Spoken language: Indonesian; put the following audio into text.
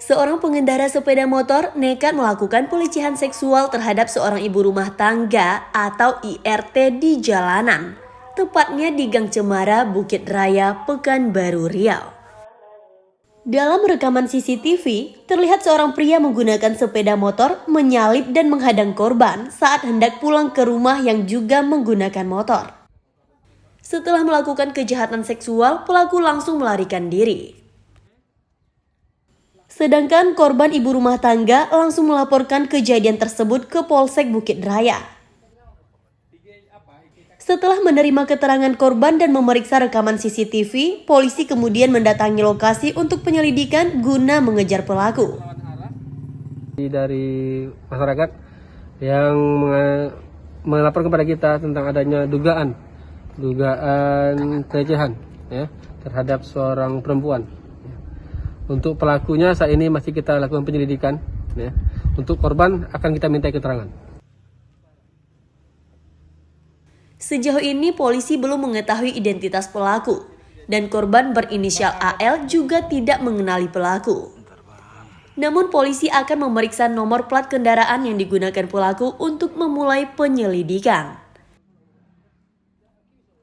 Seorang pengendara sepeda motor nekat melakukan pelecehan seksual terhadap seorang ibu rumah tangga atau IRT di jalanan, tepatnya di Gang Cemara, Bukit Raya, Pekanbaru Riau. Dalam rekaman CCTV, terlihat seorang pria menggunakan sepeda motor menyalip dan menghadang korban saat hendak pulang ke rumah yang juga menggunakan motor. Setelah melakukan kejahatan seksual, pelaku langsung melarikan diri. Sedangkan korban ibu rumah tangga langsung melaporkan kejadian tersebut ke Polsek Bukit Raya. Setelah menerima keterangan korban dan memeriksa rekaman CCTV, polisi kemudian mendatangi lokasi untuk penyelidikan guna mengejar pelaku. Dari masyarakat yang melapor kepada kita tentang adanya dugaan dugaan pelecehan ya terhadap seorang perempuan. Untuk pelakunya saat ini masih kita lakukan penyelidikan ya. Untuk korban akan kita minta keterangan. Sejauh ini polisi belum mengetahui identitas pelaku dan korban berinisial AL juga tidak mengenali pelaku. Namun polisi akan memeriksa nomor plat kendaraan yang digunakan pelaku untuk memulai penyelidikan.